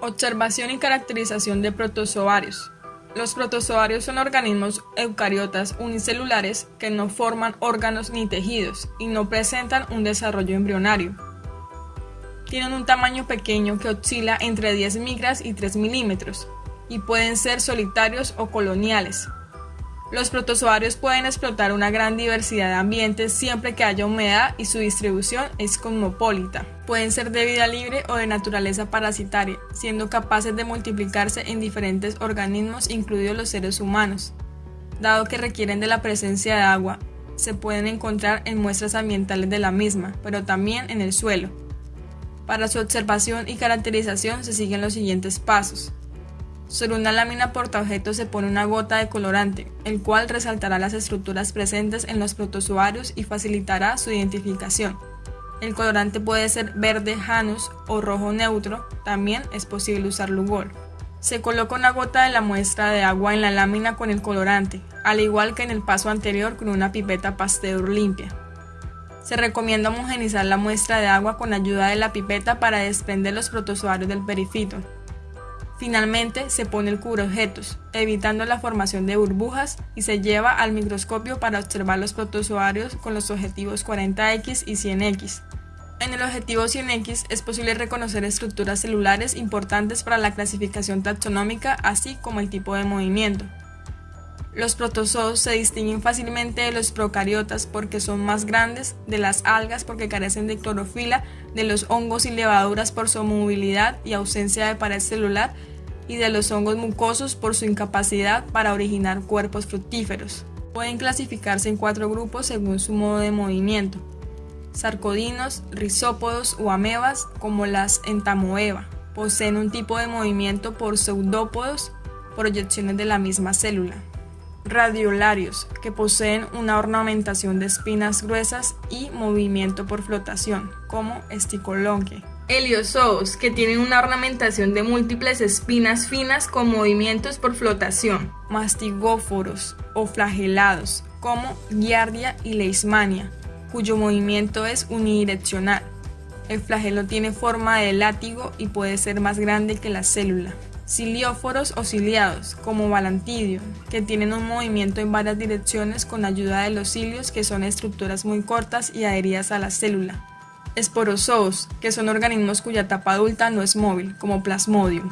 Observación y caracterización de protozoarios. Los protozoarios son organismos eucariotas unicelulares que no forman órganos ni tejidos y no presentan un desarrollo embrionario. Tienen un tamaño pequeño que oscila entre 10 micras y 3 milímetros y pueden ser solitarios o coloniales, los protozoarios pueden explotar una gran diversidad de ambientes siempre que haya humedad y su distribución es cosmopolita. Pueden ser de vida libre o de naturaleza parasitaria, siendo capaces de multiplicarse en diferentes organismos, incluidos los seres humanos. Dado que requieren de la presencia de agua, se pueden encontrar en muestras ambientales de la misma, pero también en el suelo. Para su observación y caracterización se siguen los siguientes pasos. Sobre una lámina portaobjetos se pone una gota de colorante, el cual resaltará las estructuras presentes en los protozoarios y facilitará su identificación. El colorante puede ser verde Janus o rojo neutro, también es posible usar Lugol. Se coloca una gota de la muestra de agua en la lámina con el colorante, al igual que en el paso anterior con una pipeta Pasteur limpia. Se recomienda homogenizar la muestra de agua con ayuda de la pipeta para desprender los protozoarios del perifito. Finalmente se pone el cubreobjetos, evitando la formación de burbujas y se lleva al microscopio para observar los protozoarios con los objetivos 40X y 100X. En el objetivo 100X es posible reconocer estructuras celulares importantes para la clasificación taxonómica así como el tipo de movimiento. Los protozoos se distinguen fácilmente de los procariotas porque son más grandes, de las algas porque carecen de clorofila, de los hongos y levaduras por su movilidad y ausencia de pared celular y de los hongos mucosos por su incapacidad para originar cuerpos fructíferos. Pueden clasificarse en cuatro grupos según su modo de movimiento. Sarcodinos, rizópodos o amebas como las entamoeba. Poseen un tipo de movimiento por pseudópodos, proyecciones de la misma célula radiolarios, que poseen una ornamentación de espinas gruesas y movimiento por flotación, como esticolonque. Heliozoos, que tienen una ornamentación de múltiples espinas finas con movimientos por flotación. Mastigóforos o flagelados, como Giardia y Leishmania, cuyo movimiento es unidireccional. El flagelo tiene forma de látigo y puede ser más grande que la célula cilióforos o ciliados, como Balantidio, que tienen un movimiento en varias direcciones con ayuda de los cilios, que son estructuras muy cortas y adheridas a la célula. Esporozoos, que son organismos cuya tapa adulta no es móvil, como Plasmodium.